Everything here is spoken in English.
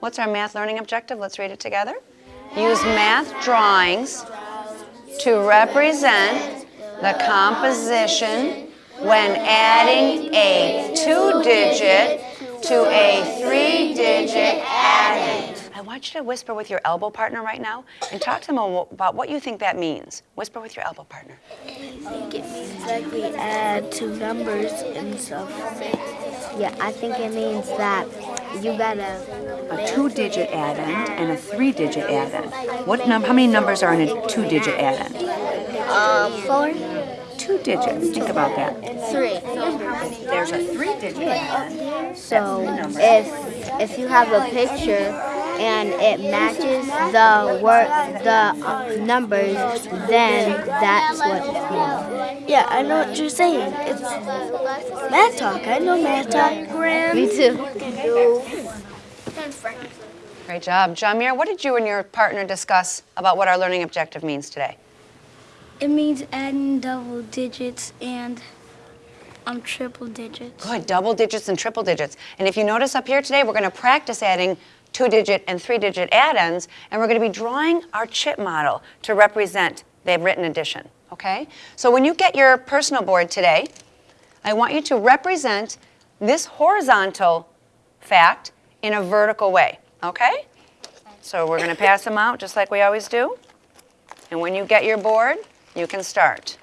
What's our math learning objective? Let's read it together. Use math drawings to represent the composition when adding a two-digit to a three-digit addend. I want you to whisper with your elbow partner right now and talk to them about what you think that means. Whisper with your elbow partner. I think it means like we add two numbers and stuff. Yeah, I think it means that you gotta A two-digit addend and a three-digit addend. What num? How many numbers are in a two-digit addend? Um, four, Two digits. Think about that. three. There's a three-digit addend. So if if you have a picture and it matches the word the uh, numbers, then that's what it means. Yeah, I know what you're saying. It's math talk. I know math talk. Me too. Great job. Jamir, what did you and your partner discuss about what our learning objective means today? It means adding double digits and um, triple digits. Good, double digits and triple digits. And if you notice up here today, we're going to practice adding two-digit and three-digit addends, and we're going to be drawing our chip model to represent the written addition, okay? So when you get your personal board today, I want you to represent this horizontal fact in a vertical way, okay? So we're going to pass them out just like we always do. And when you get your board, you can start.